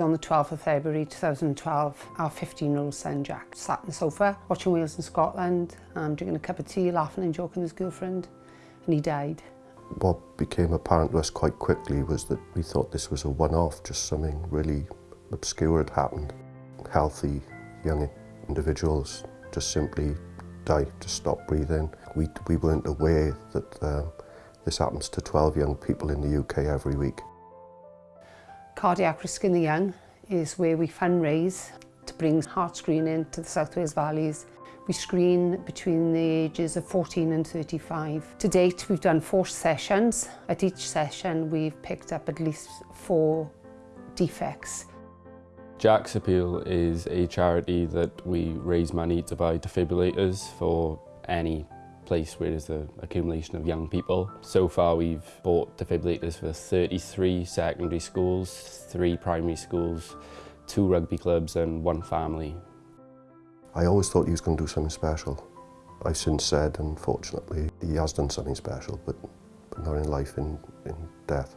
On the 12th of February 2012, our 15-year-old son Jack sat on the sofa watching Wales in Scotland, um, drinking a cup of tea, laughing and joking with his girlfriend, and he died. What became apparent to us quite quickly was that we thought this was a one-off, just something really obscure had happened. Healthy young individuals just simply die, just stop breathing. We, we weren't aware that um, this happens to 12 young people in the UK every week. Cardiac Risk in the Young is where we fundraise to bring heart screening to the South Wales Valleys. We screen between the ages of 14 and 35. To date, we've done four sessions. At each session, we've picked up at least four defects. Jack's Appeal is a charity that we raise money to buy defibrillators for any place where there's an accumulation of young people. So far we've bought defibrillators for 33 secondary schools, three primary schools, two rugby clubs and one family. I always thought he was going to do something special. I've since said, unfortunately, he has done something special, but, but not in life, in, in death.